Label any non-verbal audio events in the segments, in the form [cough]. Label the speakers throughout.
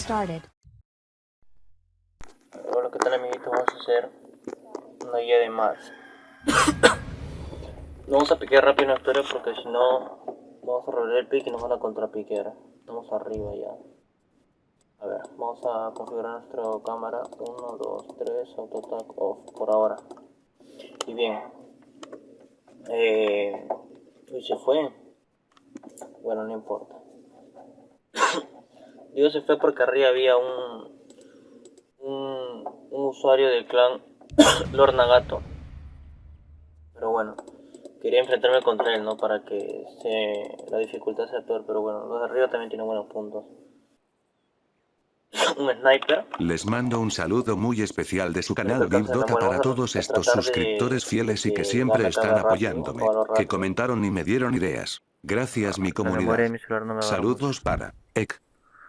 Speaker 1: Started.
Speaker 2: Hola, ¿qué tal amiguitos? Vamos a hacer una guía de Mars. no [coughs] vamos a piquear rápido una historia porque si no vamos a robar el pique y nos van a contrapiquear. Estamos arriba ya. A ver, vamos a configurar nuestra cámara 1, 2, 3, autotac off por ahora. Y bien. Eh, y se fue. Bueno, no importa. [coughs] Digo se fue porque arriba había un, un, un usuario del clan [coughs] Lord Nagato. Pero bueno, quería enfrentarme contra él, ¿no? Para que se, la dificultad sea peor. Pero bueno, los de arriba también tienen buenos puntos. [coughs] un sniper.
Speaker 3: Les mando un saludo muy especial de su canal Big Dota para todos estos suscriptores fieles y que siempre están apoyándome, que comentaron y me dieron ideas. Gracias mi comunidad. Saludos para Ek.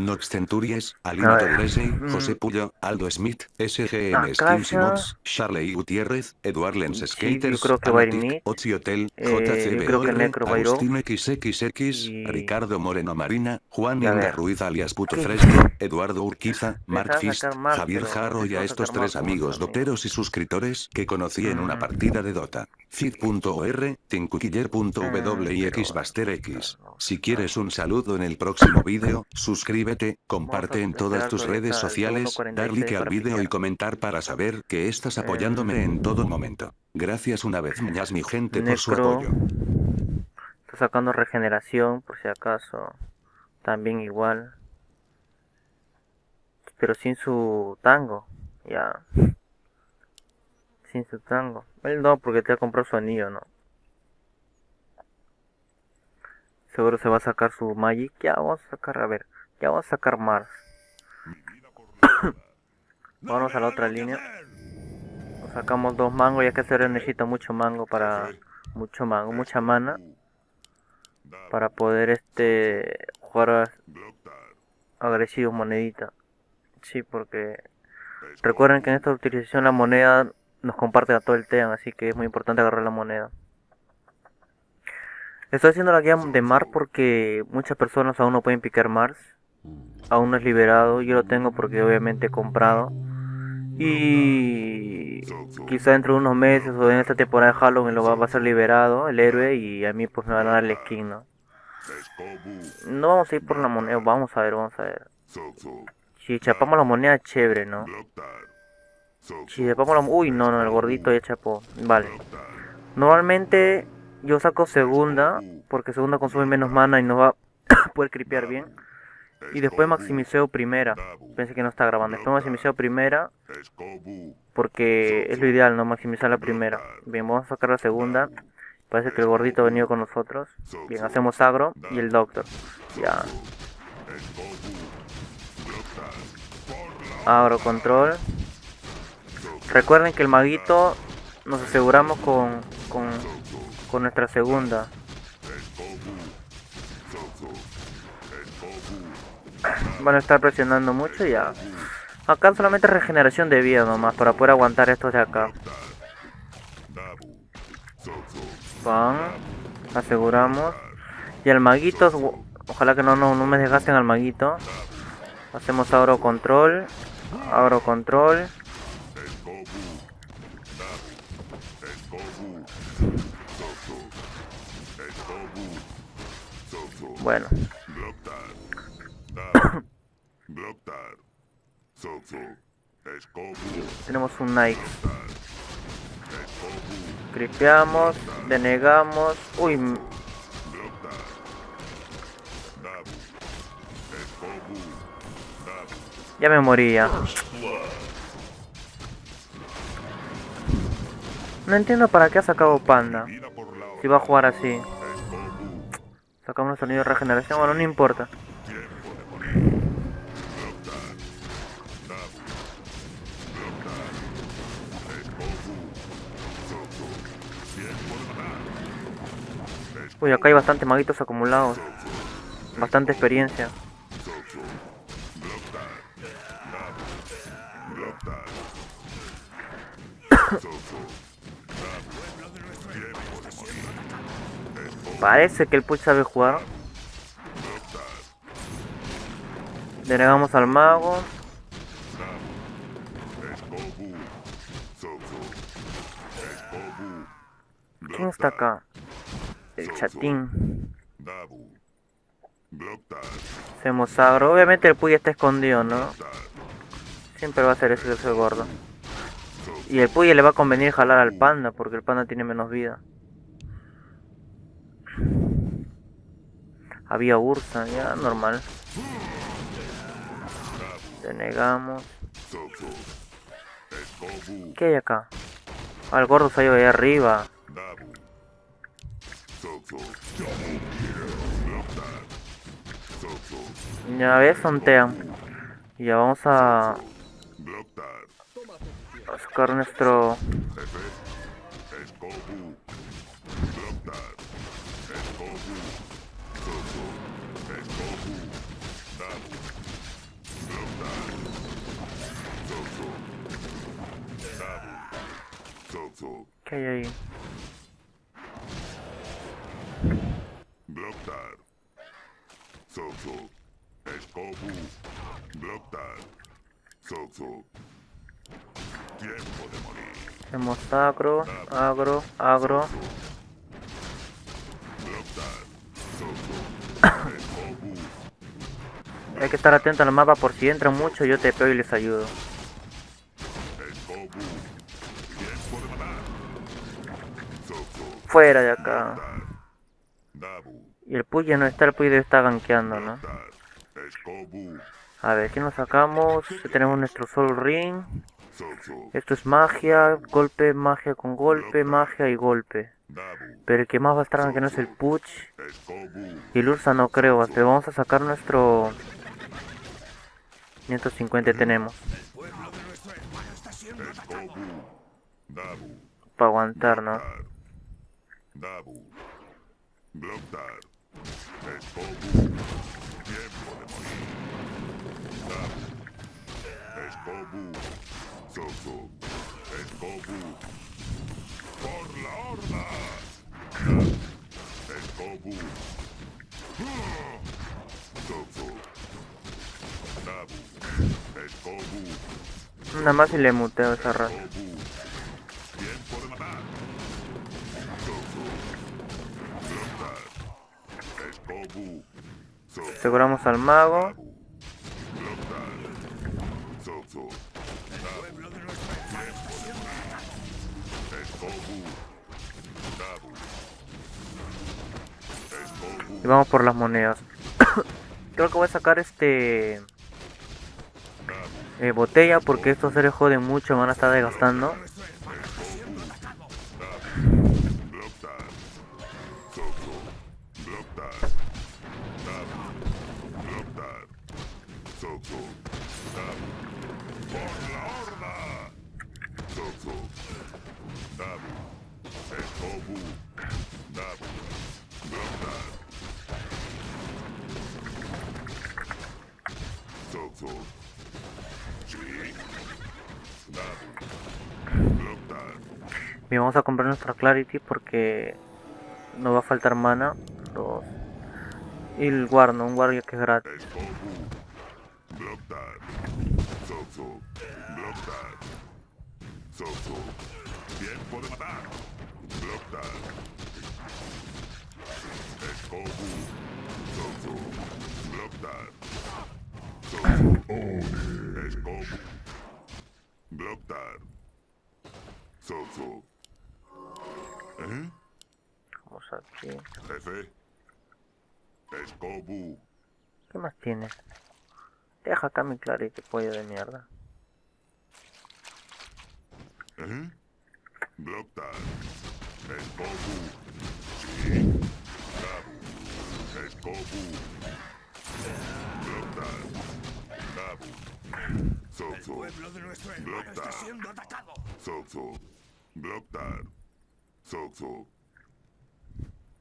Speaker 3: Nox Centuries, Alina Torresi,
Speaker 2: Mm.
Speaker 3: José Puyo, Aldo Smith, SGM Skins. Mods, Charlie Gutiérrez, Eduard Lens
Speaker 2: Sí,
Speaker 3: Skaters,
Speaker 2: yo creo que.
Speaker 3: Ochi Hotel,
Speaker 2: Eh, O.
Speaker 3: Agustín XXX,
Speaker 2: Y-
Speaker 3: Ricardo Moreno Marina, Juan Inga. Ruiz alias Puto. Fresco, Eduardo Urquiza, Mark Fist,
Speaker 2: más,
Speaker 3: Javier Jarro y a estos tres amigos doteros y suscriptores que conocí en una
Speaker 2: Mm.
Speaker 3: partida de Dota. Cid.or, tincuquiller.w y
Speaker 2: Mm,
Speaker 3: Si quieres un saludo en el próximo vídeo, suscríbete, comparte en todas tus redes sociales, dar like
Speaker 2: 46
Speaker 3: al vídeo y comentar para saber que estás apoyándome en todo momento. Gracias una vez más mi gente por su apoyo.
Speaker 2: Está sacando regeneración, por si acaso. También igual. Pero sin su tango. Ya. Sin su tango. Él no, porque te ha comprado su anillo, ¿no? Seguro se va a sacar su Magic. Ya vamos a sacar, a ver. Ya vamos a sacar Mars. [coughs] Vamos a la otra línea. Nos sacamos dos mangos, ya que se necesita mucho mango para... Mucho mango, mucha mana para poder este jugar a- agresivo monedita sí porque recuerden que en esta utilización la moneda nos comparte a todo el team así que es muy importante agarrar la moneda estoy haciendo la guía de Mars porque muchas personas aún no pueden picar Mars aún no es liberado yo lo tengo porque obviamente he comprado y quizá dentro de unos meses o en esta temporada de Halloween lo va, a ser liberado el héroe y a mí pues me van a dar el skin ¿no? No vamos a ir por la moneda, vamos a ver, vamos a ver. Si chapamos la moneda, chévere, ¿no? Si chapamos la... Uy, no, no, el gordito ya chapó. Vale. Normalmente yo saco segunda, porque segunda consume menos mana y nos va [coughs] a poder creepear bien. Y después maximiceo primera. Pensé que no está grabando. Después maximiceo primera, porque es lo ideal, ¿no? Maximizar la primera. Bien, vamos a sacar la segunda. Parece que el gordito ha venido con nosotros. Bien, hacemos agro y el doctor. Ya. Agro control. Recuerden que el maguito nos aseguramos con, con, con nuestra segunda. Van a estar presionando mucho y ya. Acá solamente regeneración de vida nomás para poder aguantar estos de acá. Pan, aseguramos. Y el maguito, gu- ojalá que no, no, no me desgasten al maguito. Hacemos agro control. Agro control. Bueno, tenemos un Nike. Cripeamos, denegamos. Uy, ya me moría. No entiendo para qué ha sacado Panda. Si va a jugar así. Sacamos el sonido de regeneración, bueno, no importa. Uy, acá hay bastante maguitos acumulados. Bastante experiencia. [coughs] Parece que el Puch sabe jugar. Denegamos al mago. ¿Quién está acá? El chatín. Hacemos agro. Obviamente el Puy está escondido, ¿no? Siempre va a ser ese, ese gordo. Y el Puy le va a convenir jalar al panda, porque el panda tiene menos vida. Había Ursa, ya, normal. Denegamos. ¿Qué hay acá? Ah, el gordo se ha ido ahí arriba. Ya ves, sontean. Y ya vamos a... A sacar nuestro... ¿Qué hay ahí? Blocktar. Sozo. Escobu. Blocktar. Sozo. Tiempo de morir. Hacemos agro, agro, agro. Hay que estar atento al mapa por si entran mucho, yo te pego y les ayudo. Fuera de acá. Y el Puy ya no está, el Puy debe estar gankeando, ¿no? A ver, ¿qué nos sacamos? Tenemos nuestro Soul Ring. Esto es magia, golpe, magia con golpe, magia y golpe. Pero el que más va a estar no es el Puch. Y el Ursa no creo, Pero vamos a sacar nuestro... 550 tenemos. Para aguantar, ¿no? Tiempo de morir. Dabu. Escobu. Soso. Escobu. Por la horda. Escobu. Soso. Dabu. Escobu. Nada más y le muteo esa raza. Aseguramos al mago. Y vamos por las monedas. [coughs] Creo que voy a sacar este... Eh, botella porque estos seres joden mucho, me van a estar desgastando. Y vamos a comprar nuestra Clarity porque nos va a faltar mana. Dos. Y el guardo, un guardia que es gratis. Tiempo de matar. Blocktar. Escobu. Soso. Blocktar. Aquí. Jefe. Escobu. ¿Qué más tienes? Deja acá mi clarito, pollo de mierda. ¿Eh? Blocktar. Escobu. Sí. Gabu. Escobu. Blocktar. Gabu. Soso. El pueblo de nuestro hermano está siendo atacado. Soso. Blocktar. Soso.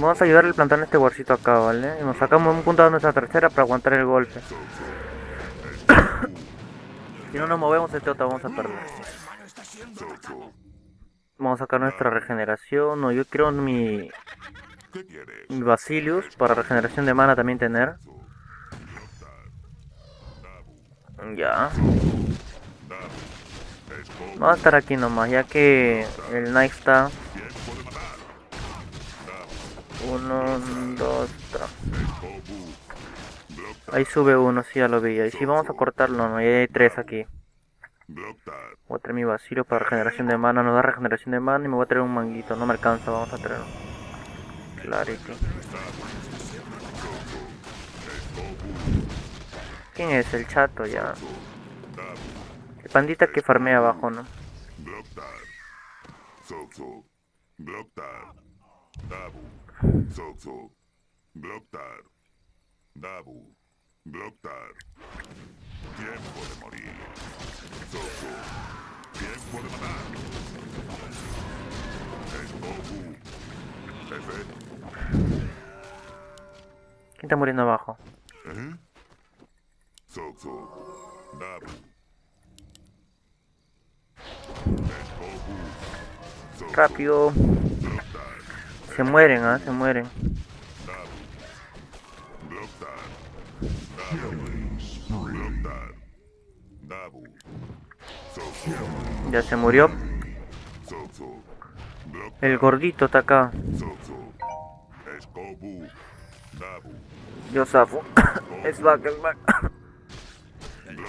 Speaker 2: Vamos a ayudarle a plantar este guarcito acá, ¿vale? Y nos sacamos un punto de nuestra tercera para aguantar el golpe. [coughs] si no nos movemos, este otro vamos a perder. Vamos a sacar nuestra regeneración. No, yo quiero mi... Mi Basilius para regeneración de mana también tener. Ya. Vamos a estar aquí nomás, ya que el Knight está... Uno, dos, tres. Ahí sube uno, sí, ya lo vi. Y si vamos a cortarlo, no, hay tres aquí. Voy a traer mi vacío para regeneración de mana, nos da regeneración de mana y me voy a traer un manguito, no me alcanza, vamos a traer. Clarity. ¿Quién es? El chato ya. El pandita que farmea abajo, ¿no? Dabu. Blocktar. Tiempo de morir. Soso. Tiempo de matar. Es Goku. F. ¿Quién está muriendo abajo? ¿Eh? Soso. Dabu. Rápido. Se mueren, ¿ah? Se mueren. Ya se murió. El gordito está acá. Yo zafo. [coughs] es back, [coughs]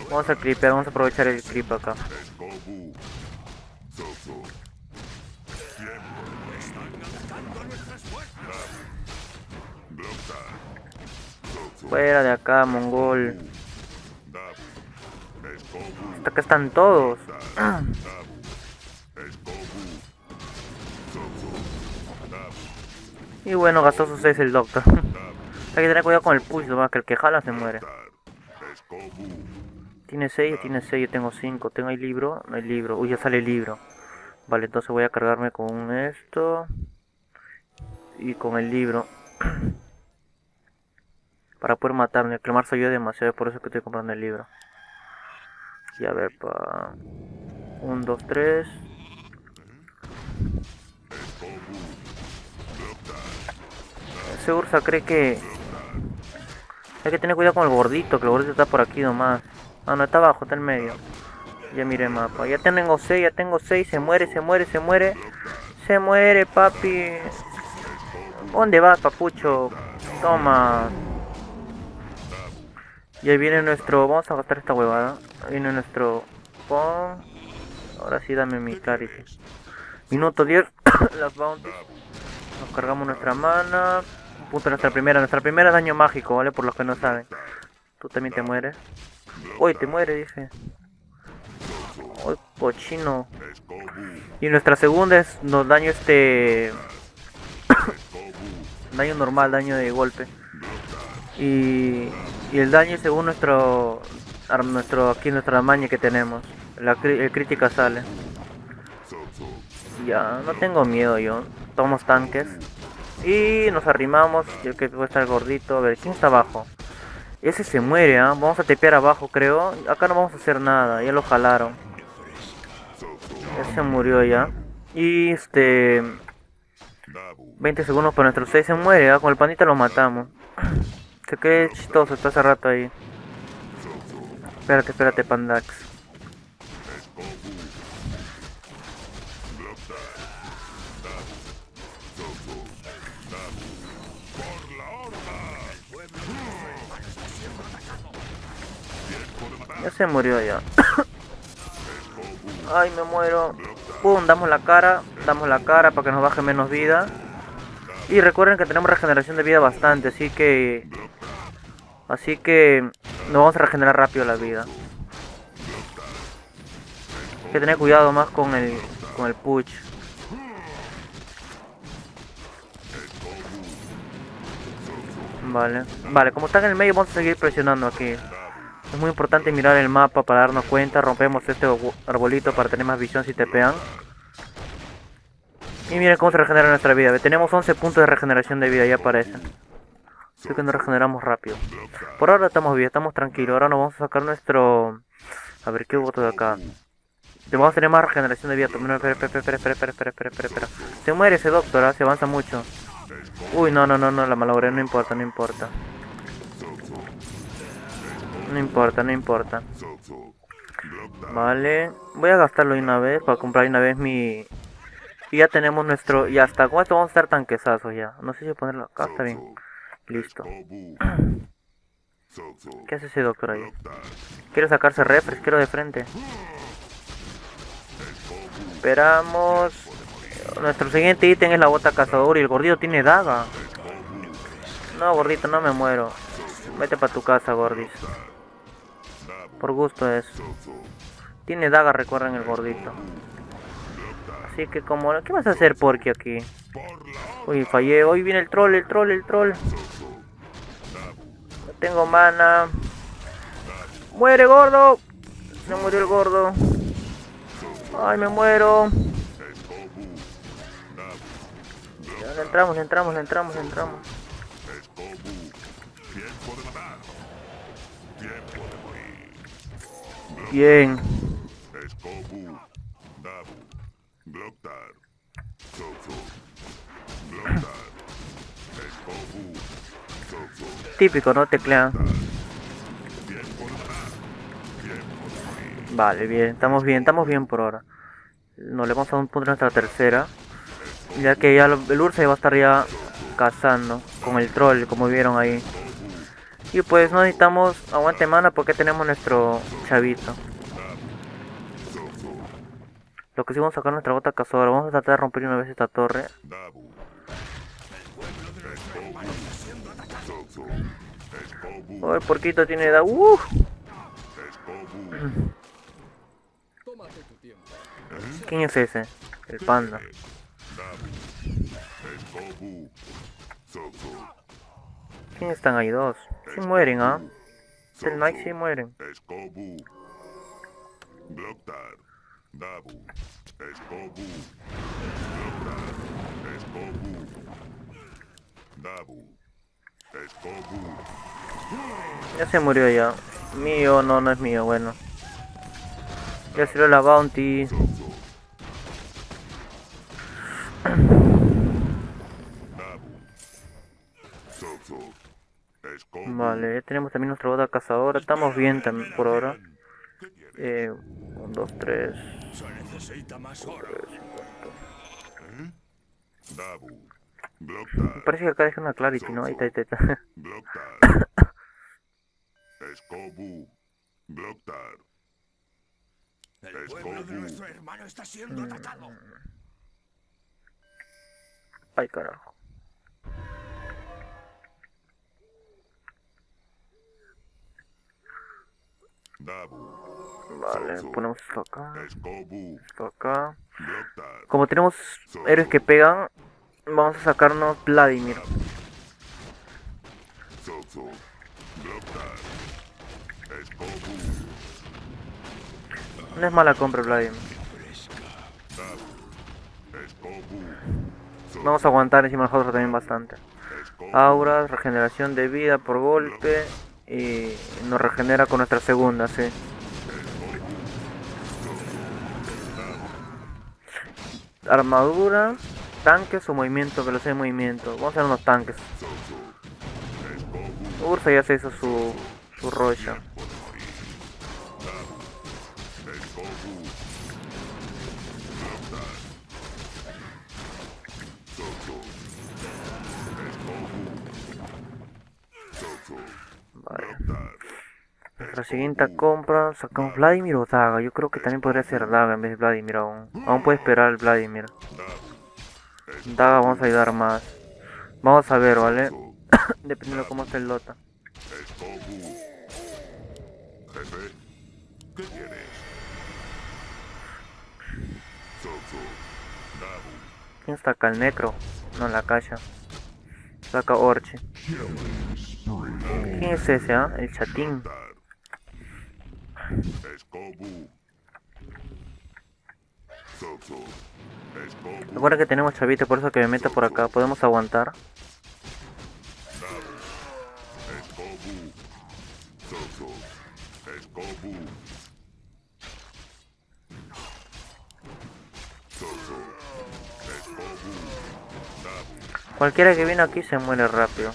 Speaker 2: vamos a creeper, vamos a aprovechar el creep acá. Fuera de acá, mongol. Hasta acá están todos. [clears throat] Y bueno, gastó sus 6 el doctor. [laughs] Hay que tener cuidado con el push, que el que jala se muere. Tiene 6, tiene 6, yo tengo 5. ¿Tengo el libro? No hay libro. Uy, ya sale el libro. Vale, entonces voy a cargarme con esto. Y con el libro. [clears throat] Para poder matarme. Clamar soy yo demasiado, por eso que estoy comprando el libro. Y a ver, pa... 1, 2, 3. Ese Ursa cree que... Hay que tener cuidado con el gordito, que el gordito está por aquí nomás. Ah, no, está abajo, está en medio. Ya miré el mapa. Ya tengo 6, ya tengo 6. Se muere, se muere, se muere. Se muere, papi. ¿Dónde vas, papucho? Toma. Y ahí viene nuestro... Vamos a gastar esta huevada. Ahí viene nuestro... Ahora sí dame mi clarity. Minuto 10. [coughs] las bounties. Nos cargamos nuestra mana. Punto nuestra primera. Nuestra primera daño mágico, ¿vale? Por los que no saben. Tú también te mueres. Uy, te muere, dije. Uy, cochino. Y nuestra segunda es nos daño este... [coughs] daño normal, daño de golpe. Y el daño según nuestro nuestro aquí nuestra maña que tenemos. La el crítica sale. Ya no tengo miedo yo tomamos tanques. Y nos arrimamos yo que puede estar gordito. A ver quién está abajo ese se muere ¿ah? vamos a tepear abajo creo. Acá no vamos a hacer nada ya lo jalaron. Ese murió ya. Y este 20 segundos para nuestro 6 se muere ¿ah? con el panita lo matamos qué chistoso, está hace rato ahí. Espérate, espérate, Pandax. Ya se murió ya. [coughs] Ay, me muero. Pum, damos la cara. Damos la cara para que nos baje menos vida. Y recuerden que tenemos regeneración de vida bastante, así que Así que nos vamos a regenerar rápido la vida. Hay que tener cuidado más con el con el push. Vale, vale, como están en el medio vamos a seguir presionando aquí. Es muy importante mirar el mapa para darnos cuenta. Rompemos este arbolito para tener más visión si te pegan. Y miren cómo se regenera nuestra vida. Tenemos 11 puntos de regeneración de vida, ya aparecen. Así que nos regeneramos rápido. Por ahora estamos bien, estamos tranquilos. Ahora nos vamos a sacar nuestro... A ver, ¿qué hubo todo acá? Vamos a tener más regeneración de vida. espera, espera, espera, espera, espera, espera, espera, espera. Se muere ese doctor, ¿ah? se avanza mucho. Uy, no, no, no, no, la malogré, no importa, no importa. No importa, no importa. Vale, voy a gastarlo una vez para comprar una vez mi... Y ya tenemos nuestro... Y hasta con esto vamos a estar tanquesazos ya. No sé si ponerlo acá, está bien. Listo. ¿Qué hace ese doctor ahí? Quiero sacarse refres, quiero de frente. Esperamos. Nuestro siguiente ítem es la bota cazador y el gordito tiene daga. No, gordito, no me muero. Vete para tu casa, gordis. Por gusto es. Tiene daga, recuerden el gordito. Así que como... ¿Qué vas a hacer, Porky, aquí? Uy, fallé. Hoy viene el troll, el troll, el troll. Tengo mana. ¡Muere, gordo! No murió el gordo. Ay, me muero. Ya, entramos, entramos, entramos, entramos. Bien. Típico, ¿no? Teclean. Vale, bien, estamos bien, estamos bien por ahora. Nos le vamos a un punto nuestra tercera. Ya que ya el Ursa va a estar ya cazando con el troll, como vieron ahí. Y pues no necesitamos aguante mana porque tenemos nuestro chavito. Lo que sí vamos a sacar nuestra bota cazadora. Vamos a tratar de romper una vez esta torre. Oh, el porquito tiene edad. Uh. [clears throat] ¿Quién es ese? El panda. ¿Quién están ahí dos? Si mueren, ¿ah? El Nike si mueren. Ya se murió ya. Mío, no, no es mío, bueno. Ya sirvió la bounty. Vale, ya tenemos también nuestra boda cazadora. Estamos bien también por ahora. Eh, 1, 2, 3. Me parece que acá deja una clarity, ¿no? Ahí está, ahí está. Ahí está. El pueblo de nuestro hermano está siendo atacado. Ay, carajo. Vale, ponemos esto acá. Esto acá. Como tenemos héroes que pegan, vamos a sacarnos Vladimir. No es mala compra Vladimir. Vamos a aguantar encima nosotros también bastante. Auras, regeneración de vida por golpe y nos regenera con nuestra segunda, sí. Armadura, tanques o movimiento, velocidad de movimiento. Vamos a hacer unos tanques. Ursa ya se hizo su, su rocha. Nuestra siguiente compra, sacamos Vladimir o Daga. Yo creo que también podría ser Daga en vez de Vladimir aún. Aún puede esperar el Vladimir. Daga vamos a ayudar más. Vamos a ver, ¿vale? [coughs] Dependiendo de cómo esté el Lota. ¿Quién está acá? El Necro. No, la caja. Saca Orche. ¿Quién es ese, ah? El chatín. Recuerda que tenemos chavito, por eso que me meta por acá. Podemos aguantar. Cualquiera que viene aquí se muere rápido.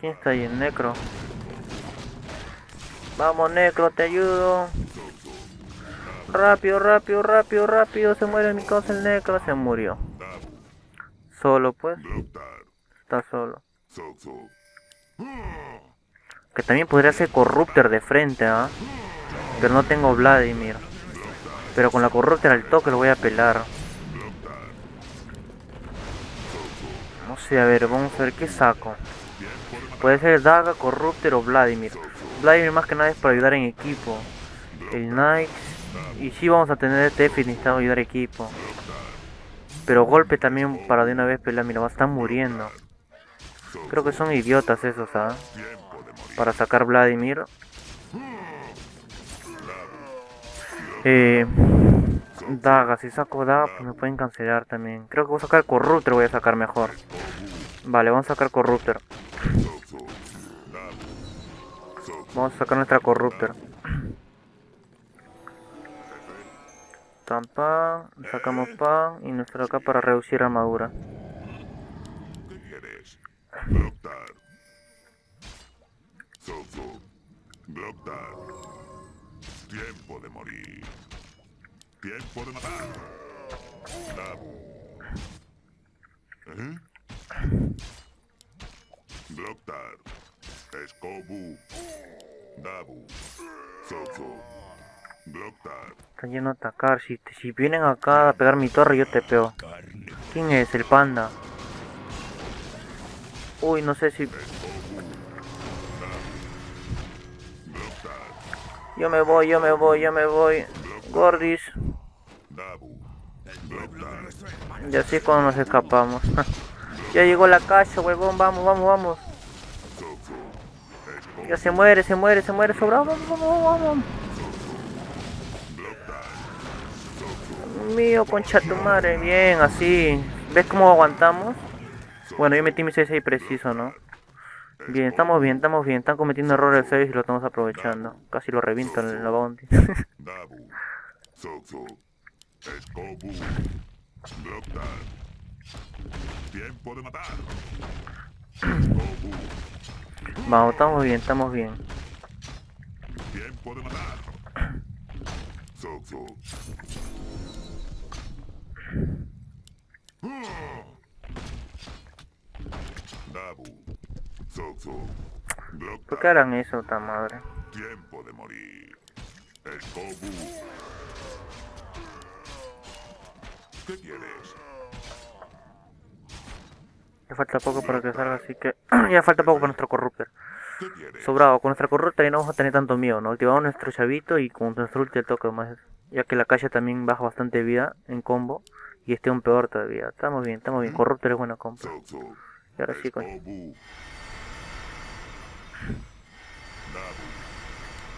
Speaker 2: ¿Quién está ahí? El Necro. Vamos, Necro, te ayudo. Rápido, rápido, rápido, rápido. Se muere mi cosa el Necro. Se murió. Solo, pues. Está solo. Que también podría ser Corruptor de frente, ¿ah? Pero no tengo Vladimir. Pero con la Corruptor al toque lo voy a pelar. No sé, a ver, vamos a ver qué saco. Puede ser Daga, Corruptor o Vladimir. Vladimir más que nada es para ayudar en equipo. El Knight. Y si vamos a tener este F necesitamos ayudar equipo. Pero golpe también para de una vez pelear. Mira, va a estar muriendo. Creo que son idiotas esos, ¿ah? Para sacar Vladimir. Eh, daga, si saco Daga, pues me pueden cancelar también. Creo que voy a sacar Corruptor, voy a sacar mejor. Vale, vamos a sacar Corruptor. Vamos a sacar nuestra Corruptor. Tampa, sacamos pan y nuestra acá para reducir armadura. Tiempo de morir. Tiempo de matar. ¿Eh? Blocktar. Escobu. Dabu. Soso. Blocktar. Están yendo a atacar. Si, si vienen acá a pegar mi torre, yo te pego. ¿Quién es? El panda. Uy, no sé si Yo me voy, yo me voy, yo me voy. Gordis. Y así es cuando nos escapamos. [laughs] ya llegó la casa, huevón. Vamos, vamos, vamos. Se muere, se muere, se muere. Sobrado. Vamos, vamos, vamos. Mío, concha tu madre. Bien, así. ¿Ves cómo aguantamos? Bueno, yo metí mi 6 ahí preciso, ¿no? Bien, estamos bien, estamos bien. Están cometiendo errores 6 y lo estamos aprovechando. Casi lo reviento en la bounty. [laughs] Vamos, estamos bien, estamos bien. Tiempo de matar. ¿Por qué harán eso, tan madre? Tiempo de morir. ¿Qué quieres? Ya falta poco para que salga, así que... [clears throat] ya falta poco para nuestro corruptor. Sobrado, con nuestra corrupta ya no vamos a tener tanto miedo, ¿no? Activamos nuestro chavito y con nuestro ulti toque más. Ya que la calle también baja bastante vida en combo. Y este un peor todavía. Estamos bien, estamos bien. Corruptor es buena compra. Y ahora sí, coño.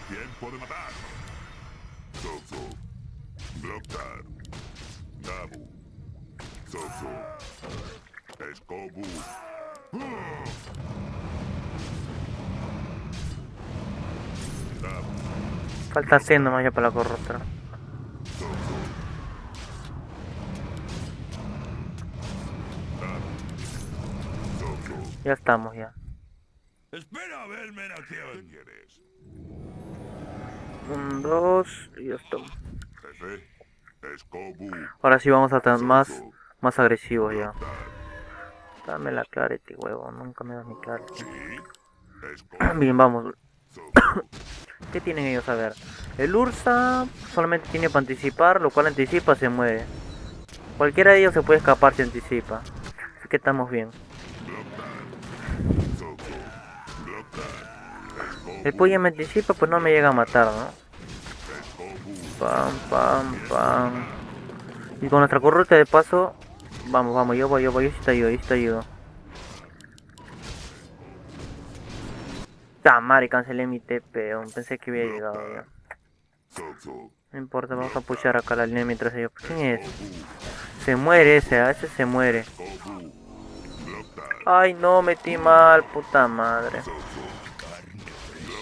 Speaker 2: Tiempo de matar. Soso. Blocktar. Dabu. Soso. Escobu. Falta haciendo más ya para la corrupta. Ya estamos ya. Espera a verme en acción. Un, dos y ya estamos. Ahora sí vamos a estar más, más agresivos ya. Dame la clarity, huevo. Nunca me das mi clarity. [coughs] Bien, vamos. [coughs] ¿Qué tienen ellos a ver? El Ursa solamente tiene para anticipar, lo cual anticipa se mueve. Cualquiera de ellos se puede escapar si anticipa. Así que estamos bien. El pollo me anticipa, pues no me llega a matar, ¿no? Pam, pam, pam. Y con nuestra corrupta de paso, Vamos, vamos, yo voy, yo voy, yo sí te ayudo, yo sí te ayudo. Madre, cancelé mi TP, pensé que había llegado ya. No importa, vamos a pushar acá la línea mientras ellos... ¿Quién es? Se muere ese, a ese se muere. Ay, no, metí mal, puta madre.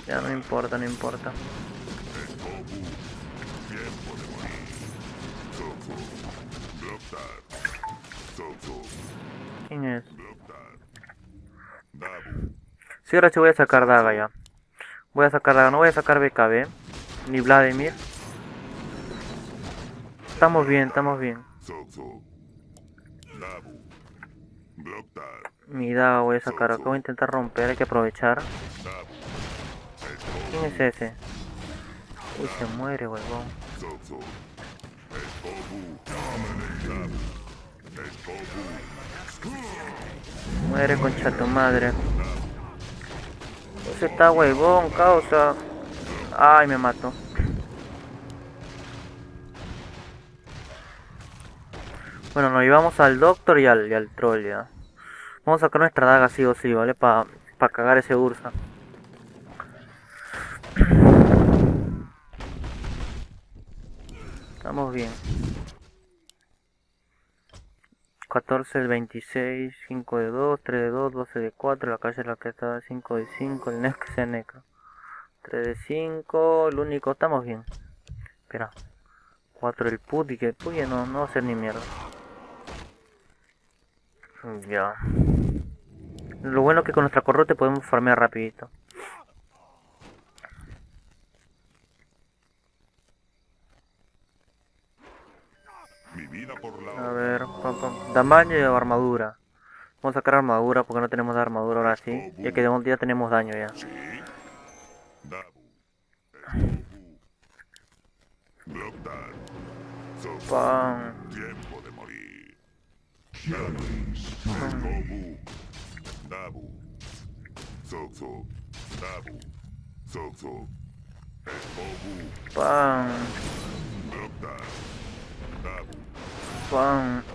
Speaker 2: Ya no importa, no importa. ¿Quién es? Sí, ahora sí voy a sacar Daga ya. Voy a sacar Daga, no voy a sacar BKB. Ni Vladimir. Estamos bien, estamos bien. Mi Daga voy a sacar acá, voy a intentar romper, hay que aprovechar. ¿Quién es ese? Uy, se muere, huevón. Muere concha tu madre. Ese está huevón, causa. Ay, me mató. Bueno, nos llevamos al doctor y al, y al troll ya. Vamos a sacar nuestra daga sí o sí, ¿vale? Para pa cagar ese Ursa. Estamos bien. 14 el 26, 5 de 2, 3 de 2, 12 de 4, la calle la que está 5 de 5, el next se necro. 3 de 5, el único, estamos bien. Espera. 4 el put y que put no, no va a ser ni mierda. Ya. Lo bueno es que con nuestra corrote podemos farmear rapidito. A ver, tamaño y armadura. Vamos a sacar armadura porque no tenemos armadura ahora sí. Ya que ya tenemos daño ya. Pam. Pam. Con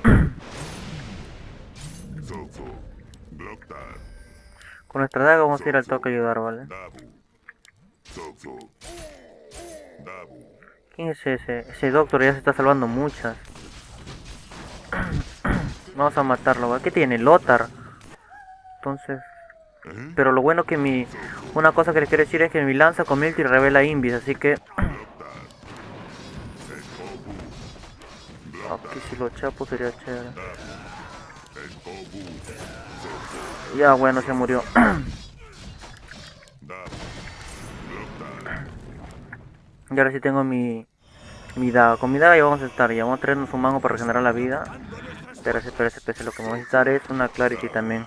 Speaker 2: nuestra daga vamos a ir al toque a ayudar, ¿vale? ¿Quién es ese? Ese doctor ya se está salvando muchas. [clears throat] Vamos a matarlo, ¿vale? ¿Qué tiene? Lotar. Entonces... Pero lo bueno que mi... Una cosa que les quiero decir es que mi lanza con y revela Invis, así que... [clears throat] Aquí si lo chapo sería chévere. Ya bueno, se murió. [clears throat] y ahora sí tengo mi... Mi daga. Con mi vamos a estar. Ya vamos a traernos un mango para regenerar la vida. Pero ese, pero ese, lo que vamos a necesitar es una clarity también.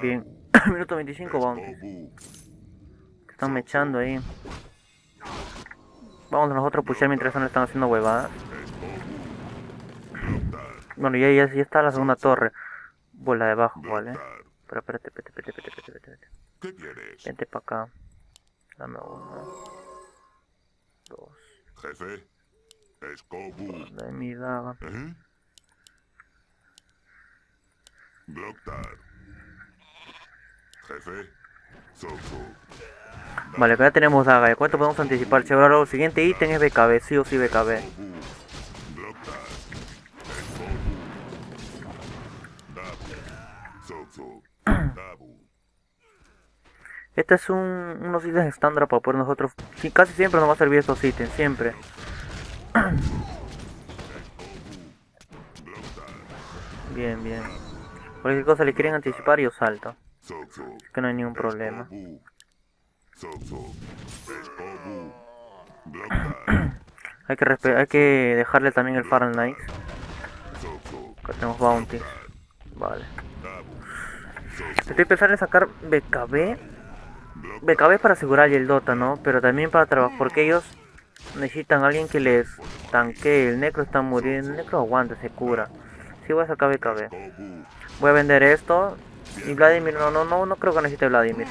Speaker 2: Bien. [coughs] Minuto 25 vamos. Están mechando ahí. Vamos a nosotros a pushar mientras no están haciendo huevadas. [coughs] Bueno, ya, ya, ya está la segunda torre. Bola de abajo, ¿vale? Pero espérate, espérate, espérate, espérate, espérate. ¿Qué quieres? Vente para acá. Dame uno. Dos. Jefe. Escobu. Dame mi daga. ¿Eh? Vale, acá ya tenemos daga. ¿Cuánto podemos anticipar? Si ahora el siguiente ítem es BKB, sí o sí BKB. [coughs] Este es un, unos ítems estándar para poder nosotros... casi siempre nos va a servir estos ítems, siempre. [coughs] Bien, bien. Cualquier cosa le quieren anticipar, yo salto. Que no hay ningún problema. [coughs] hay que dejarle también el Fahrenheit. Acá tenemos bounty. Vale. Estoy pensando en sacar BKB. BKB para asegurar el Dota, ¿no? Pero también para trabajar. Porque ellos necesitan a alguien que les tanque. El Necro está muriendo. El Necro aguanta, se cura. Sí voy a sacar BKB. Voy a vender esto. Y Vladimir, no, no, no, no creo que necesite Vladimir.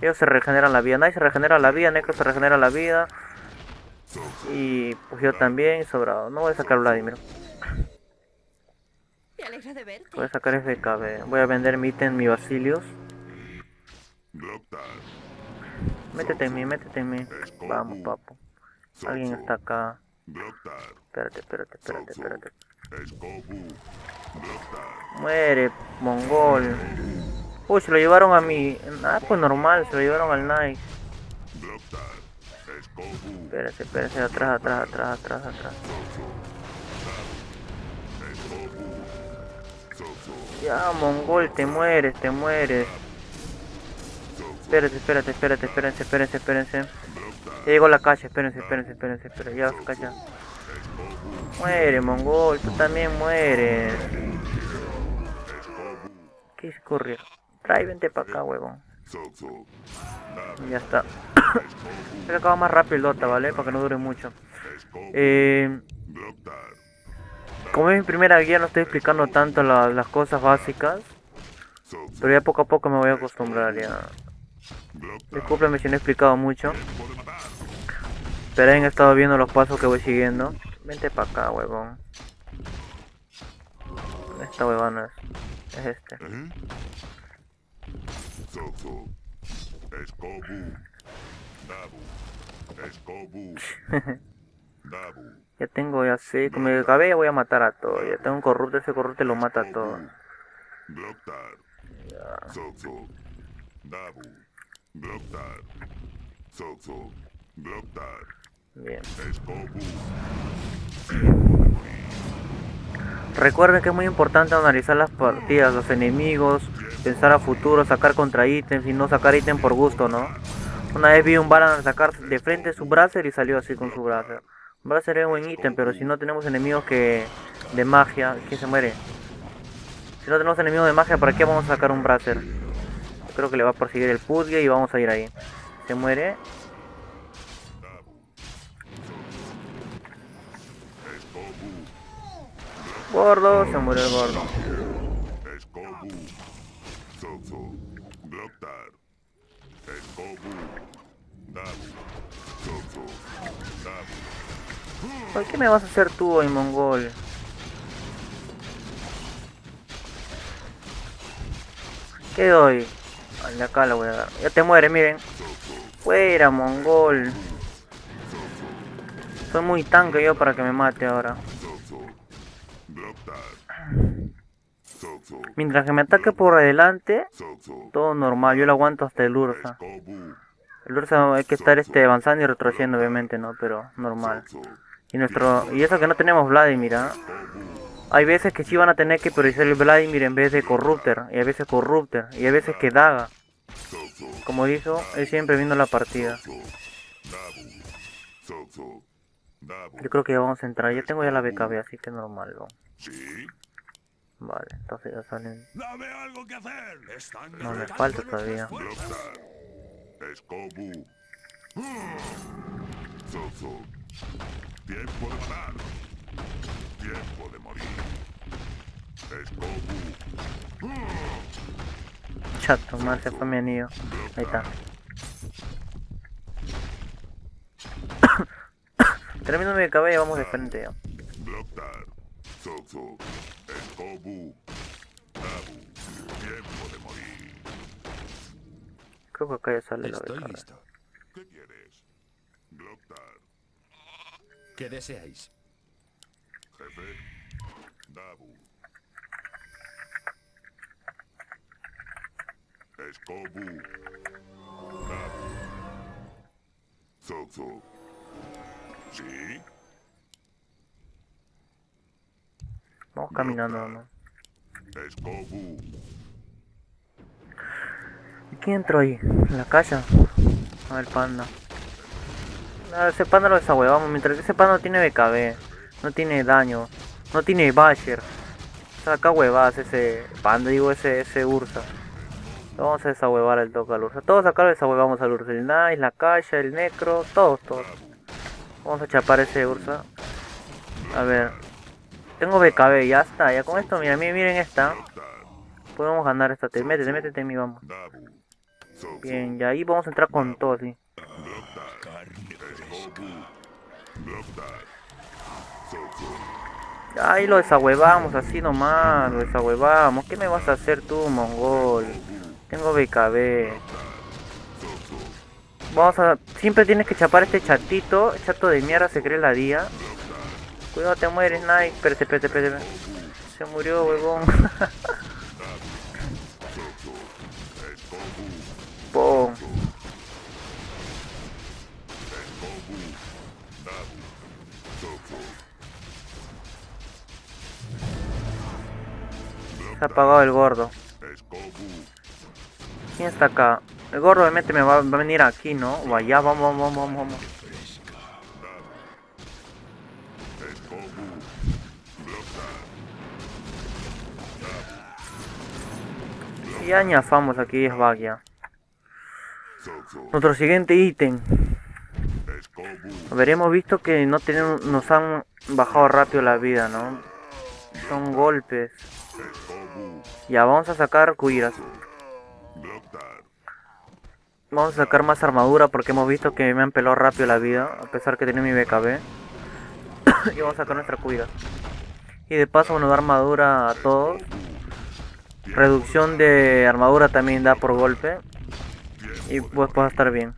Speaker 2: Ellos se regeneran la vida. Nadie se regenera la vida. Necro se regenera la vida. Y pues yo también, sobrado. No voy a sacar Vladimir. Voy a sacar FKB. Voy a vender mi ítem, mi Basilios. Métete en mí, métete en mí. Vamos, papo. Alguien está acá. Espérate, espérate, espérate, espérate. Muere, mongol. Uy, se lo llevaron a mi... Ah, pues normal, se lo llevaron al Nike. Espérate, espérate, atrás, atrás, atrás, atrás, atrás. Ya, mongol, te mueres, te mueres. Espérate, espérate, espérate, espérense, espérense, espérense. Ya llegó la calle, espérense, espérense, espérense, espérense, ya calla. Muere, mongol, tú también mueres. ¿Qué es correr? Trae, vente para acá, huevón. Ya está. [coughs] Se acaba más rápido el Dota, ¿vale? Para que no dure mucho. Eh, como es mi primera guía, no estoy explicando tanto las cosas básicas. Pero ya poco a poco me voy a acostumbrar ya. Disculpenme si no he explicado mucho. Pero han estado viendo los pasos que voy siguiendo. Vente para acá, huevón. Esta huevona es, es este. [laughs] ya tengo, ya sé, con mi cabello voy a matar a todo. Ya tengo un corrupto, ese corrupto lo mata a todo. Bien. [clears throat] Recuerden que es muy importante analizar las partidas, los enemigos, pensar a futuro, sacar contra ítems y no sacar ítem por gusto, ¿no? Una vez vi un Balan sacar de frente su Bracer y salió así con su Bracer. Bracer es un buen ítem, pero si no tenemos enemigos que de magia, ¿quién se muere? Si no tenemos enemigos de magia, ¿para qué vamos a sacar un Bracer? creo que le va a perseguir el Pudge y vamos a ir ahí. Se muere. Gordo, se murió el gordo. ¿Por qué me vas a hacer tú hoy, mongol? ¿Qué doy? Ay, acá la voy a dar. Ya te muere, miren. Fuera, mongol. Soy muy tanque yo para que me mate ahora. Mientras que me ataque por adelante, todo normal, yo lo aguanto hasta el Ursa. El Ursa hay que estar este avanzando y retrocediendo obviamente, ¿no? Pero normal. Y nuestro y eso que no tenemos Vladimir, ¿ah? Hay veces que sí van a tener que priorizar el Vladimir en vez de Corrupter, y a veces Corrupter, y a veces que Daga. Como dijo, él siempre viendo la partida. Yo creo que ya vamos a entrar, ya tengo ya la BKB, así que normal, ¿no? Vale, entonces ya salen. No me falta todavía. Tiempo de matar. Tiempo de morir. Chato, más se fue mi anillo. Ahí está. [coughs] Termino mi cabello, vamos de frente ya. Creo que acá ya sale
Speaker 1: Estoy
Speaker 2: la
Speaker 1: listo. ¿Qué quieres? ¿Qué deseáis?
Speaker 3: Jefe, Dabu. Escobu. Dabu. Zozo. ¿Sí?
Speaker 2: Vamos caminando, ¿no?
Speaker 3: Escobu.
Speaker 2: ¿Y quién entró ahí? ¿En la calle? A ver, panda. No, ese panda lo desahuevamos. Mientras que ese panda no tiene BKB, no tiene daño, no tiene Basher. Saca huevadas ese panda, digo ese, ese Ursa. Lo vamos a desahuevar al toque al Ursa. Todos acá lo desahuevamos al Ursa. El Nice, la calle, el Necro, todos, todos. Vamos a chapar ese Ursa. A ver. Tengo BKB, ya está. Ya con esto, mira, miren esta. Podemos ganar esta. Te métete, métete en mí, vamos. Bien, y ahí vamos a entrar con todo, sí. Ahí lo desahuevamos, así nomás, lo desahuevamos. ¿Qué me vas a hacer tú, mongol? Tengo BKB. Vamos a... Siempre tienes que chapar este chatito. chato de mierda se cree la día. Cuidado, te mueres, Nike. Espérate, espérate, espérate. Se murió, huevón. [laughs] Pum. Se ha apagado el gordo. ¿Quién está acá? El gordo obviamente me va, a venir aquí, ¿no? O allá, vamos, vamos, vamos, vamos. Y ya ñafamos aquí es Bagia. Nuestro siguiente ítem. Habremos visto que no tenemos, nos han bajado rápido la vida, ¿no? Son golpes. Ya, vamos a sacar cuiras. Vamos a sacar más armadura porque hemos visto que me han pelado rápido la vida, a pesar que tiene mi BKB. [coughs] y vamos a sacar nuestra cuida. Y de paso nos da armadura a todos. Reducción de armadura también da por golpe. Y pues va a estar bien.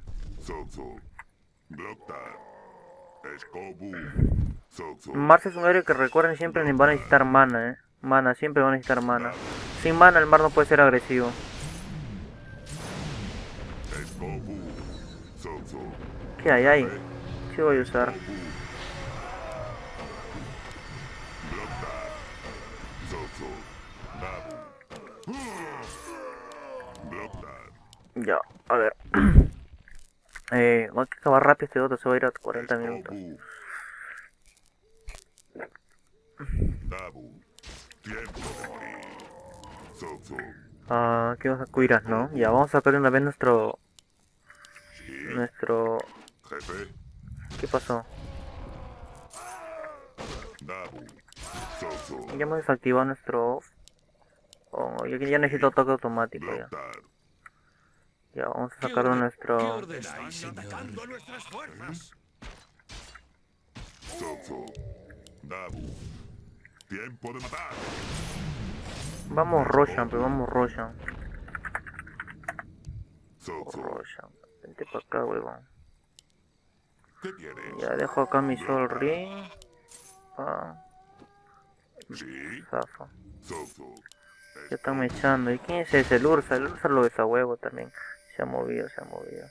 Speaker 2: Mars es un héroe que recuerden siempre van a necesitar mana, eh. Mana, siempre van a necesitar mana. Sin mana el mar no puede ser agresivo. ¿Qué hay ahí? ¿Qué voy a usar? Ya, a ver. [clears throat] eh, voy a acabar rápido este otro, se va a ir a 40 minutos. Ah, ¿qué vas a cuiras, no? Ya, vamos a sacar una vez nuestro... Nuestro... ¿Qué pasó? Ya hemos desactivado nuestro... Oh, yo ya necesito toque automático ya. Ya, vamos a sacar nuestro... Tiempo de matar. Vamos Roshan, pero vamos Roshan. Roshan, vente para acá, huevón. Ya dejo acá mi Sol Ring. Ah. Zafa. Ya están echando. ¿Y quién es ese? El Ursa. El Ursa lo huevo también. Se ha movido, se ha movido.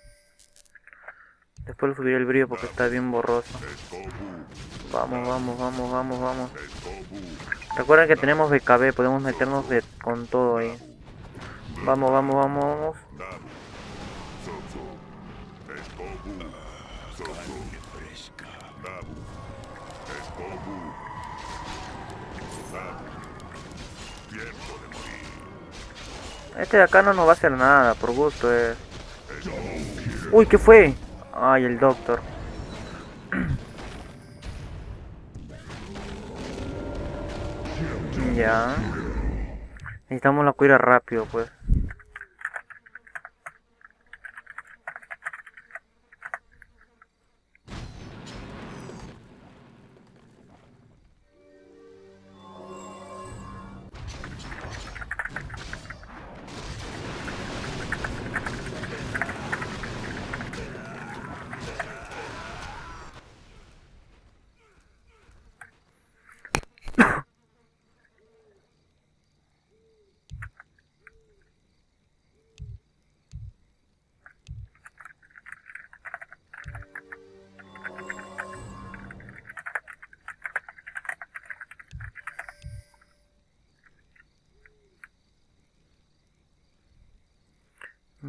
Speaker 2: Después le subiré el brillo porque está bien borroso. Vamos, vamos, vamos, vamos, vamos. Recuerden que tenemos BKB, podemos meternos con todo ahí. Vamos, vamos, vamos, vamos. Este de acá no nos va a hacer nada, por gusto eh. Uy, ¿qué fue? Ay, el doctor. [clears throat] ya. Necesitamos la cuira rápido, pues.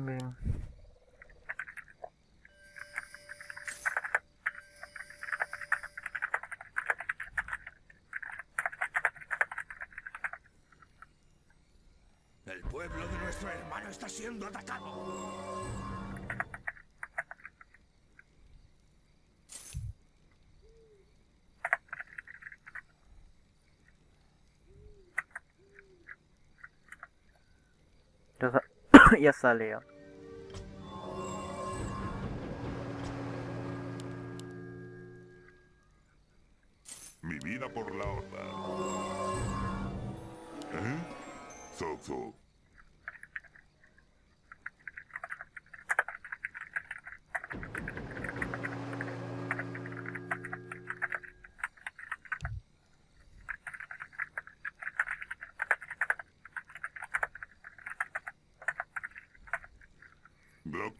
Speaker 1: El pueblo de nuestro hermano está siendo atacado.
Speaker 2: ya [coughs] sale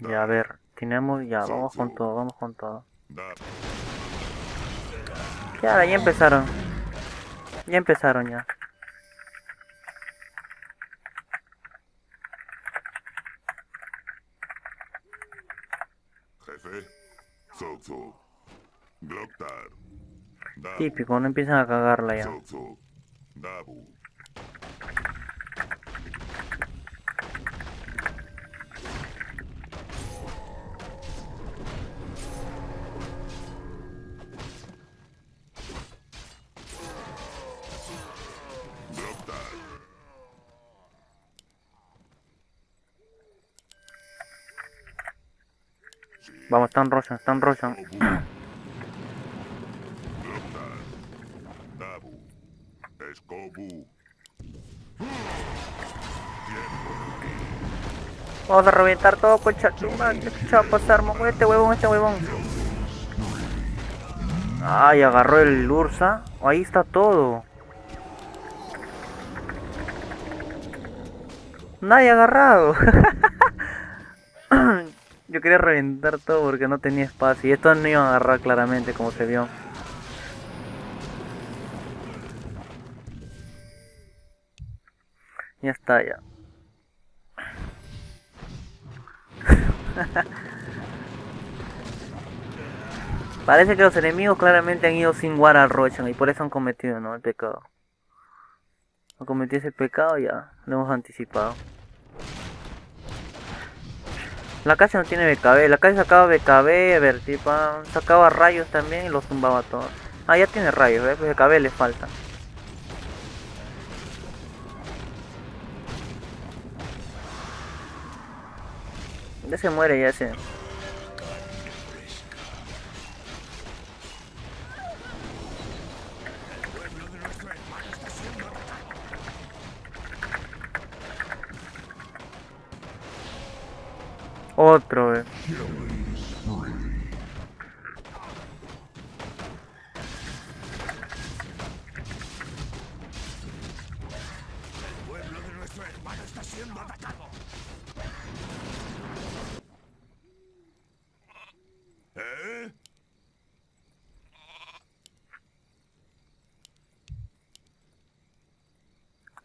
Speaker 2: Ya, a ver, tenemos ya, vamos con todo, vamos con todo. Ya, ya empezaron. Ya empezaron ya.
Speaker 1: Jefe.
Speaker 2: Típico, no empiezan a cagarla ya. Vamos, están Roshan, están Roshan. Vamos a reventar todo con chachuma. ¿Qué va a pasar, con este huevón, este huevón? Ay, agarró el Ursa. Ahí está todo. Nadie agarrado. [laughs] Quería reventar todo porque no tenía espacio. Y esto no iba a agarrar claramente como se vio. Ya está, ya. [laughs] Parece que los enemigos claramente han ido sin War al Rochan y por eso han cometido ¿no? el pecado. Han cometido ese pecado ya, lo hemos anticipado. La calle no tiene BKB, la calle sacaba BKB, Vertipa, sacaba rayos también y los tumbaba todos. Ah, ya tiene rayos, ¿ves? Pues BKB le falta. Ya se muere, ya se...
Speaker 1: atacado. ¿Eh?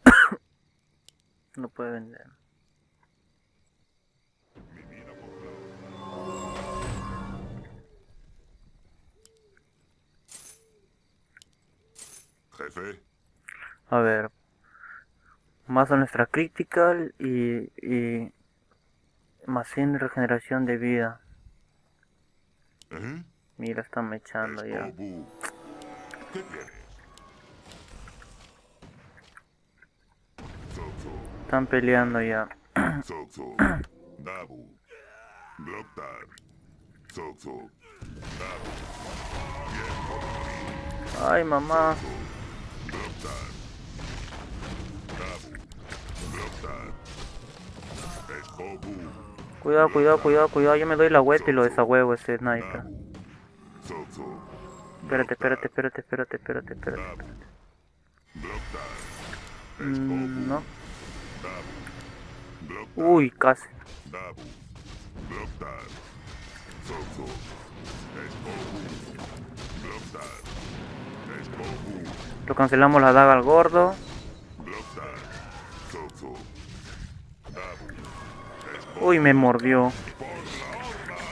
Speaker 1: [coughs]
Speaker 2: No puede vender.
Speaker 1: Jefe.
Speaker 2: A ver. Más a nuestra critical y, y más 100 de regeneración de vida.
Speaker 1: ¿Eh?
Speaker 2: Mira, están mechando ya. Están peleando ya.
Speaker 1: Zozo. Dabu. Gloktar. Zozo. Dabu.
Speaker 2: Ay, mamá. Cuidado, cuidado, cuidado, cuidado. Yo me doy la vuelta y lo desahuevo ese sniper. Espérate, espérate, espérate, espérate, espérate, espérate. Mm, no. Uy, casi. Lo cancelamos la daga al gordo. Uy, me mordió.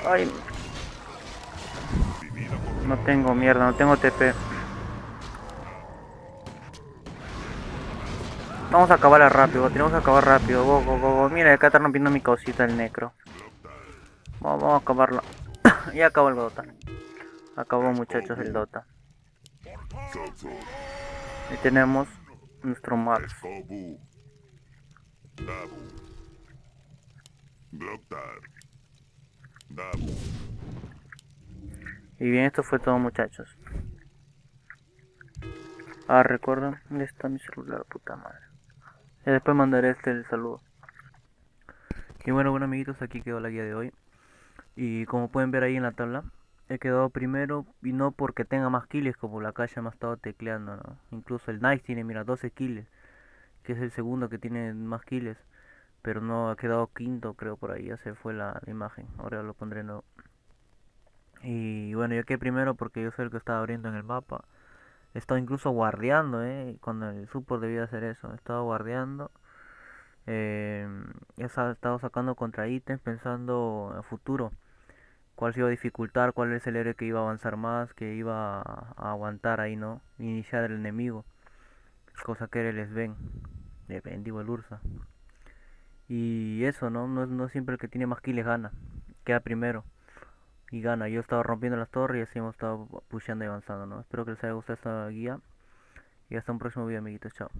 Speaker 2: Ay. No tengo mierda, no tengo TP. Vamos a acabar rápido, tenemos que acabar rápido. Go, go, go. Mira, acá está rompiendo mi cosita el necro. Vamos, vamos a acabarlo. [coughs] ya acabó el Dota. Acabó muchachos el Dota. Y tenemos nuestro.
Speaker 1: Dabu.
Speaker 2: Y bien, esto fue todo muchachos. Ah, recuerda, ¿dónde está mi celular, puta madre? Y después mandaré este el saludo. Y bueno, bueno amiguitos, aquí quedó la guía de hoy. Y como pueden ver ahí en la tabla, he quedado primero y no porque tenga más kills como la calle me ha estado tecleando, ¿no? Incluso el Nice tiene, mira, 12 kills, que es el segundo que tiene más kills, pero no ha quedado quinto, creo por ahí, ya se fue la, imagen, ahora lo pondré nuevo. Y bueno, yo quedé primero porque yo soy el que estaba abriendo en el mapa. He estado incluso guardeando, ¿eh? Cuando el support debía hacer eso, he estado guardeando. Eh, he estado sacando contra ítems pensando en futuro cuál se iba a dificultar, cuál es el héroe que iba a avanzar más, que iba a, aguantar ahí, ¿no? Iniciar el enemigo. Cosa que les ven. De digo el Ursa. Y eso, ¿no? ¿no? No siempre el que tiene más kills gana. Queda primero. Y gana. Yo estaba rompiendo las torres y así hemos estado pusheando y avanzando, ¿no? Espero que les haya gustado esta guía. Y hasta un próximo video, amiguitos. Chao.